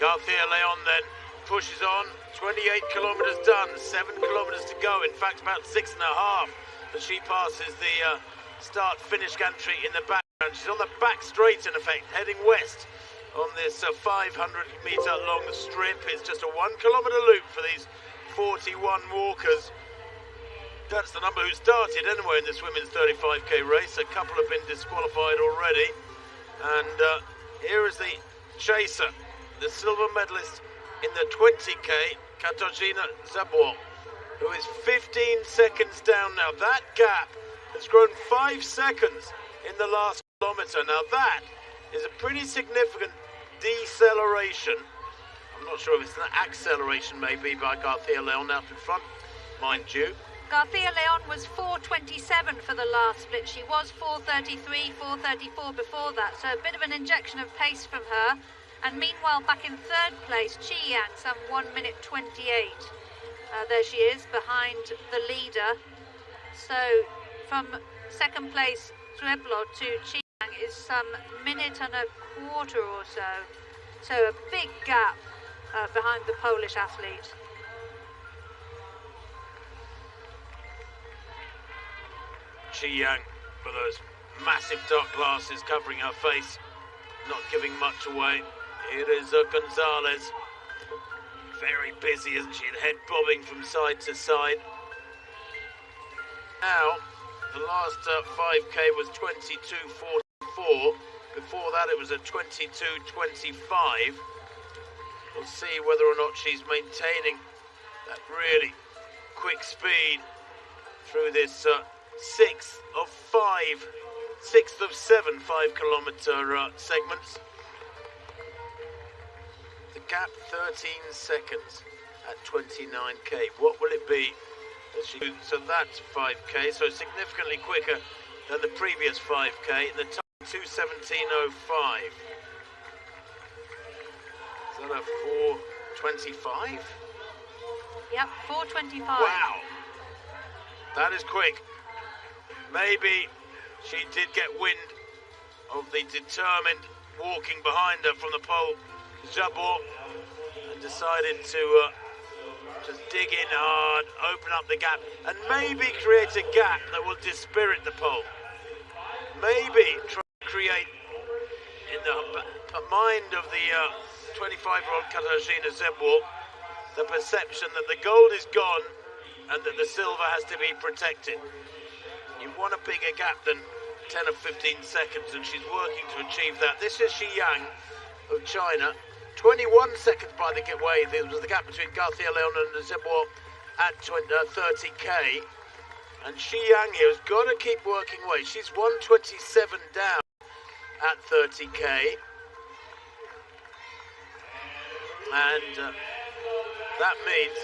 Garcia Leon then pushes on. 28 kilometres done, 7 kilometres to go. In fact, about six and a half as she passes the uh, start finish gantry in the background. She's on the back straight, in effect, heading west on this uh, 500 metre long strip. It's just a one kilometre loop for these 41 walkers. That's the number who started anyway in this women's 35k race. A couple have been disqualified already. And uh, here is the chaser, the silver medalist in the 20k, Katarzyna Zdziebło, who is 15 seconds down now. That gap has grown five seconds in the last kilometre. Now that is a pretty significant deceleration. I'm not sure if it's an acceleration maybe by Garcia Leon out in front, mind you. Garcia Leon was 4.27 for the last split. She was 4.33, 4.34 before that, so a bit of an injection of pace from her. And meanwhile, back in third place, Chi Yang, some 1 minute 28. Uh, there she is, behind the leader. So from second place, Zdziebło to Chi Yang is some minute and a quarter or so. So a big gap uh, behind the Polish athlete. Qieyang with those massive dark glasses covering her face, not giving much away. Here is uh, Gonzalez. Very busy, isn't she? Head bobbing from side to side. Now, the last uh, 5k was 22.44. Before that, it was a 22.25. We'll see whether or not she's maintaining that really quick speed through this uh, sixth of five, sixth of seven five kilometre uh, segments. Gap 13 seconds at 29k. What will it be? So that's 5k, so significantly quicker than the previous 5k. The time 217.05. Is that a 425? Yep, 425. Wow. That is quick. Maybe she did get wind of the determined walking behind her from the pole, Zdziebło, decided to uh, just dig in hard, open up the gap, and maybe create a gap that will dispirit the pole. Maybe try to create in the mind of the 25-year-old uh, Katarzyna Zdziebło the perception that the gold is gone and that the silver has to be protected. You want a bigger gap than 10 or 15 seconds, and she's working to achieve that. This is Qieyang of China. 21 seconds by the way, there was the gap between Garcia Leon and Zdziebło at 20, uh, 30k. And Qieyang here has got to keep working away. She's 127 down at 30k. And uh, that means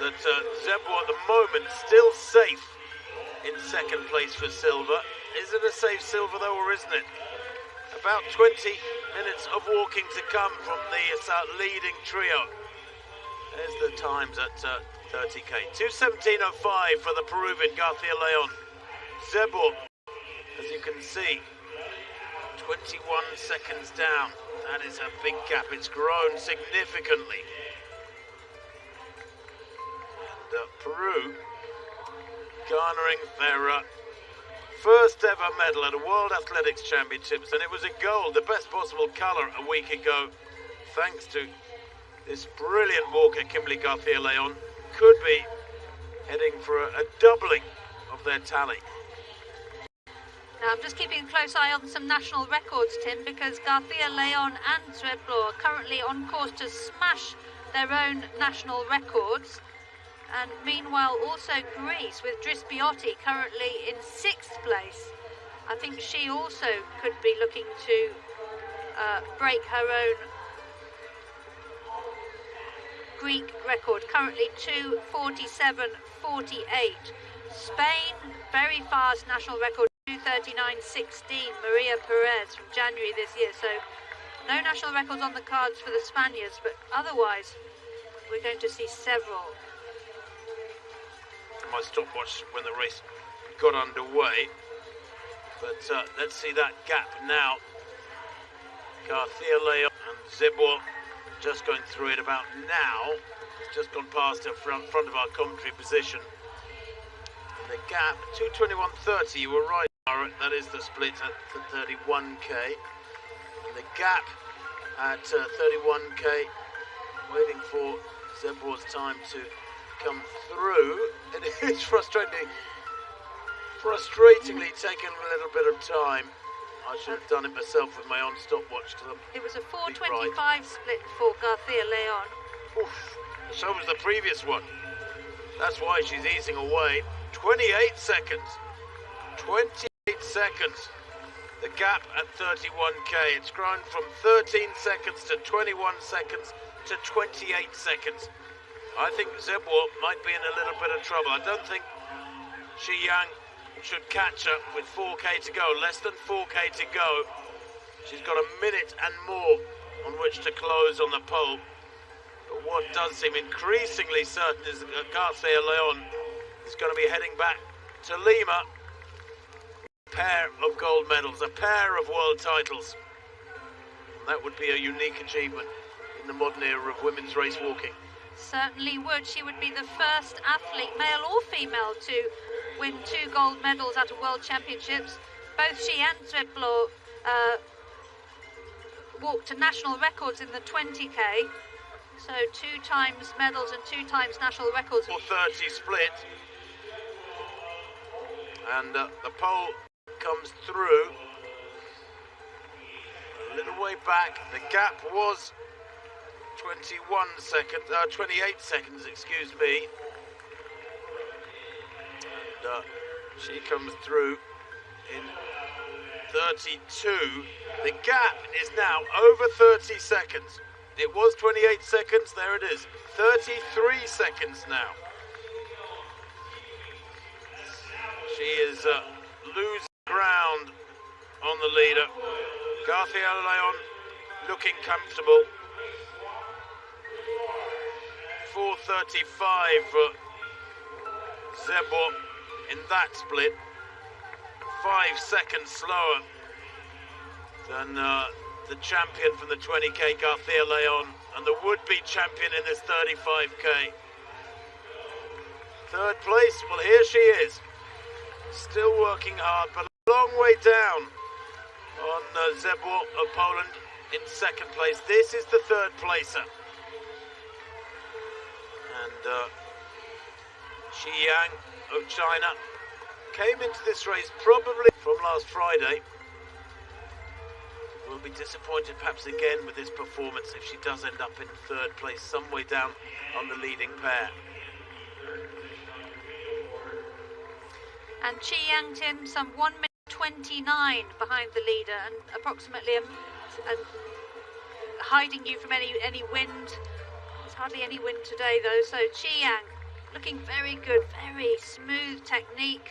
that uh, at the moment still safe in second place for silver. Is it a safe silver though, or isn't it? About 20 minutes of walking to come from the uh, leading trio. There's the times at uh, 30k. 217.05 for the Peruvian Garcia Leon. Zdziebło, as you can see, 21 seconds down. That is a big gap. It's grown significantly. And uh, Peru garnering their uh, first ever medal at a World Athletics Championships, and it was a gold, the best possible colour a week ago, thanks to this brilliant walker, Kimberly Garcia Leon, could be heading for a, a doubling of their tally. Now, I'm just keeping a close eye on some national records, Tim, because Garcia Leon and Zdziebło are currently on course to smash their own national records. And meanwhile, also Greece with Drisbioti currently in sixth place. I think she also could be looking to uh, break her own Greek record, currently 247.48. Spain, very fast national record, 239.16. Maria Perez from January this year. So no national records on the cards for the Spaniards, but otherwise we're going to see several my stopwatch when the race got underway. But uh, let's see that gap now. Garcia Leon and Zdziebło just going through it about now. It's just gone past her front, front of our commentary position. And the gap, 221.30, you were right, that is the split at the 31k. And the gap at uh, 31k, waiting for Zdziebło's time to come through. And It is frustrating, frustratingly taking a little bit of time. I should have done it myself with my own stopwatch to them. It was a 425 split for Garcia Leon. Oof. So was the previous one. That's why she's easing away. 28 seconds. 28 seconds. The gap at 31k. It's grown from 13 seconds to 21 seconds to 28 seconds. I think Zdziebło might be in a little bit of trouble. I don't think Qieyang should catch her with 4k to go. Less than 4k to go. She's got a minute and more on which to close on the pole. But what does seem increasingly certain is that Garcia Leon is going to be heading back to Lima. A pair of gold medals, a pair of world titles. That would be a unique achievement in the modern era of women's race walking. Certainly would. She would be the first athlete, male or female, to win two gold medals at a World Championships. Both she and Zdziebło uh, walked to national records in the 20k. So two times medals and two times national records. 430 split. And uh, the pole comes through. A little way back. The gap was 21 seconds, uh, 28 seconds, excuse me. And uh, she comes through in 32. The gap is now over 30 seconds. It was 28 seconds, there it is. 33 seconds now. She is uh, losing ground on the leader. Garcia Leon looking comfortable. 4.35 for Zdziebło in that split. Five seconds slower than uh, the champion from the 20k, Garcia Leon, and the would-be champion in this 35k. Third place, well here she is. Still working hard, but a long way down on uh, Zdziebło of Poland in second place. This is the third placer. Uh, Qieyang of China came into this race probably from last Friday. Will be disappointed perhaps again with this performance if she does end up in third place, some way down on the leading pair. And Chi Yang Tim, some 1 minute 29 behind the leader and approximately hiding you from any, any wind. Hardly any wind today though, so Chi Yang looking very good, very smooth technique.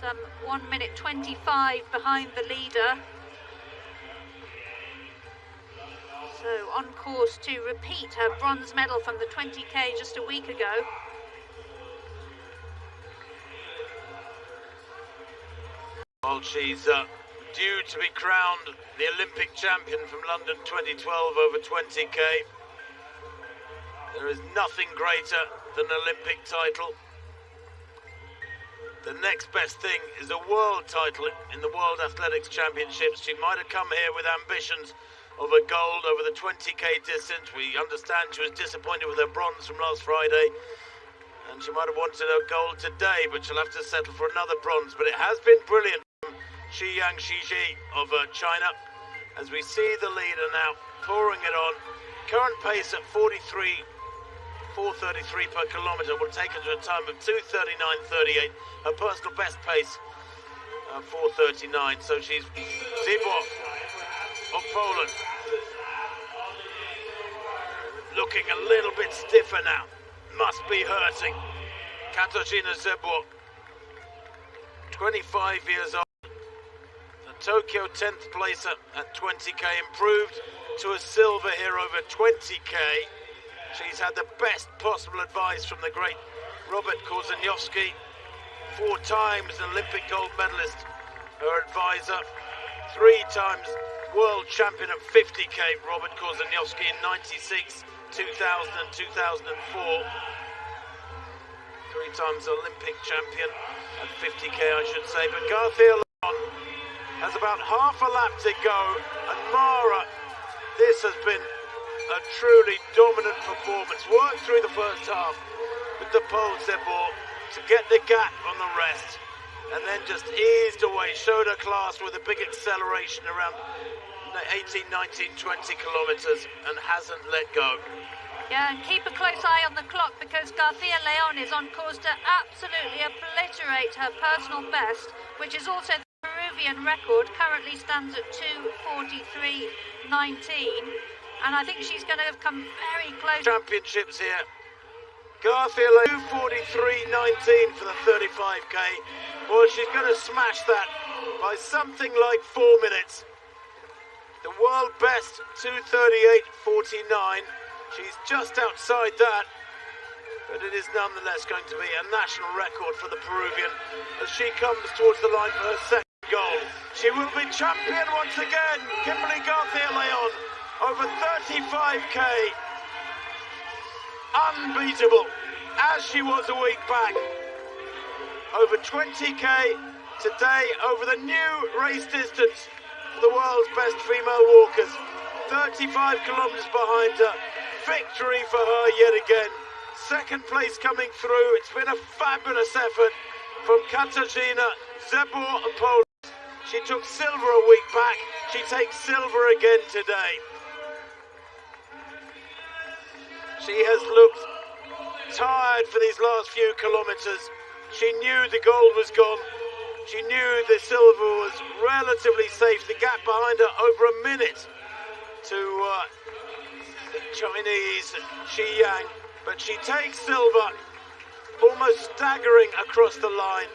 Some 1 minute 25 behind the leader. So on course to repeat her bronze medal from the 20k just a week ago. Well, she's uh, due to be crowned the Olympic champion from London 2012 over 20k. There is nothing greater than an Olympic title. The next best thing is a world title in the World Athletics Championships. She might have come here with ambitions of a gold over the 20k distance. We understand she was disappointed with her bronze from last Friday. And she might have wanted a gold today, but she'll have to settle for another bronze. But it has been brilliant from Qieyang Shijie of uh, China. As we see the leader now pouring it on. Current pace at 43 4.33 per kilometre will take her to a time of 2.39.38. Her personal best pace, uh, 4.39. So she's Zdziebło of Poland. Looking a little bit stiffer now. Must be hurting. Katarzyna Zdziebło, 25 years old. The Tokyo 10th placer at 20k improved to a silver here over 20k. She's had the best possible advice from the great Robert Korzeniowski, four times Olympic gold medalist, her advisor, three times world champion at 50k, Robert Korzeniowski in 96, 2000 and 2004. Three times Olympic champion at 50k, I should say. But Garthia has about half a lap to go. And Mara, this has been a truly dominant performance. Worked through the first half with the poles they bought to get the gap on the rest. And then just eased away, showed her class with a big acceleration around 18, 19, 20 kilometres and hasn't let go. Yeah, and keep a close eye on the clock because Garcia Leon is on course to absolutely obliterate her personal best, which is also the Peruvian record, currently stands at 2.43.19. And I think she's going to have come very close. Championships here. Garcia Leon 2.43.19 for the 35k. Well, she's going to smash that by something like four minutes. The world best 238.49. She's just outside that, but it is nonetheless going to be a national record for the Peruvian as she comes towards the line for her second goal. She will be champion once again, Kimberly Garcia Leon, over 35k. Unbeatable, as she was a week back. Over 20k today over the new race distance for the world's best female walkers. 35 kilometres behind her victory for her yet again. Second place coming through. It's been a fabulous effort from Katarzyna Zdziebło of. She took silver a week back. She takes silver again today. She has looked tired for these last few kilometres. She knew the gold was gone. She knew the silver was relatively safe. The gap behind her over a minute to uh, the Chinese Shi Yang, but she takes silver, almost staggering across the line.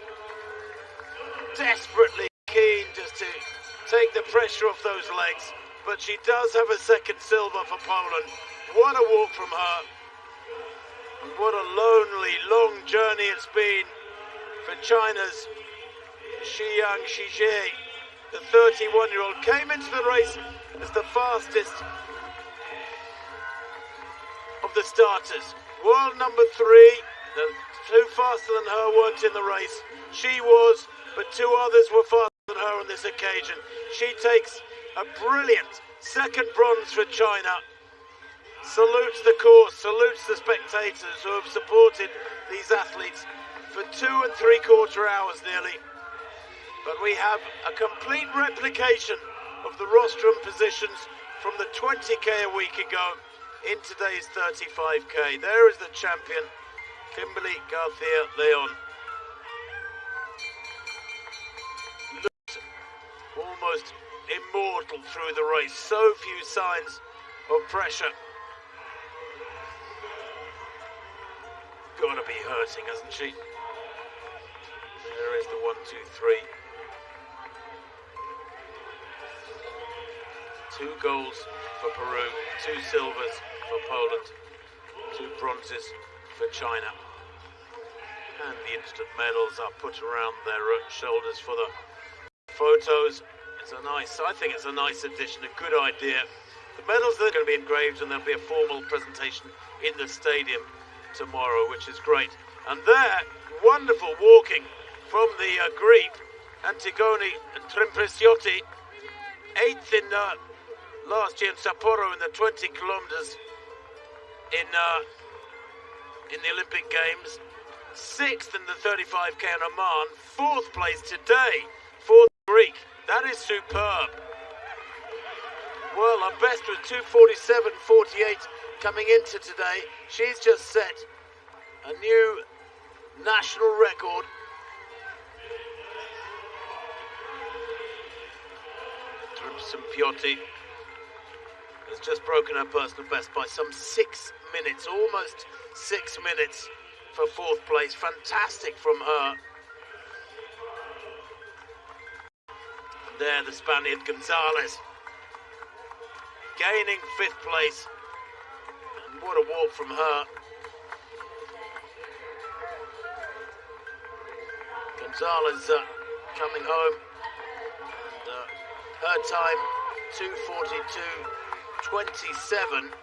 Desperately keen just to take the pressure off those legs, but she does have a second silver for Poland. What a walk from her. And what a lonely, long journey it's been for China's Qieyang Shijie. The 31 year old came into the race as the fastest of the starters. World number three, the two faster than her weren't in the race. She was, but two others were faster than her on this occasion. She takes a brilliant second bronze for China. Salutes the course, salutes the spectators who have supported these athletes for two and three quarter hours nearly. But we have a complete replication of the rostrum positions from the 20k a week ago in today's 35k. There is the champion, Kimberly Garcia Leon. Looks almost immortal through the race. So few signs of pressure. Gotta be hurting, hasn't she? There is the one, two, three. Two golds for Peru, two silvers for Poland, two bronzes for China. And the instant medals are put around their shoulders for the photos. It's a nice, I think it's a nice addition, a good idea. The medals are going to be engraved and there'll be a formal presentation in the stadium tomorrow, which is great. And there, wonderful walking from the uh, Greek, Antigoni Drisbioti, eighth in uh, last year in Sapporo in the 20 kilometers in uh, in the Olympic Games, sixth in the 35k in Oman, fourth place today for the Greek. That is superb. Well, our best was 247.48 coming into today. She's just set a new national record. Piotti has just broken her personal best by some six minutes, almost six minutes for fourth place. Fantastic from her. There, the Spaniard Gonzalez gaining fifth place. What a walk from her. Gonzalez uh, coming home. And, uh, her time 242.27.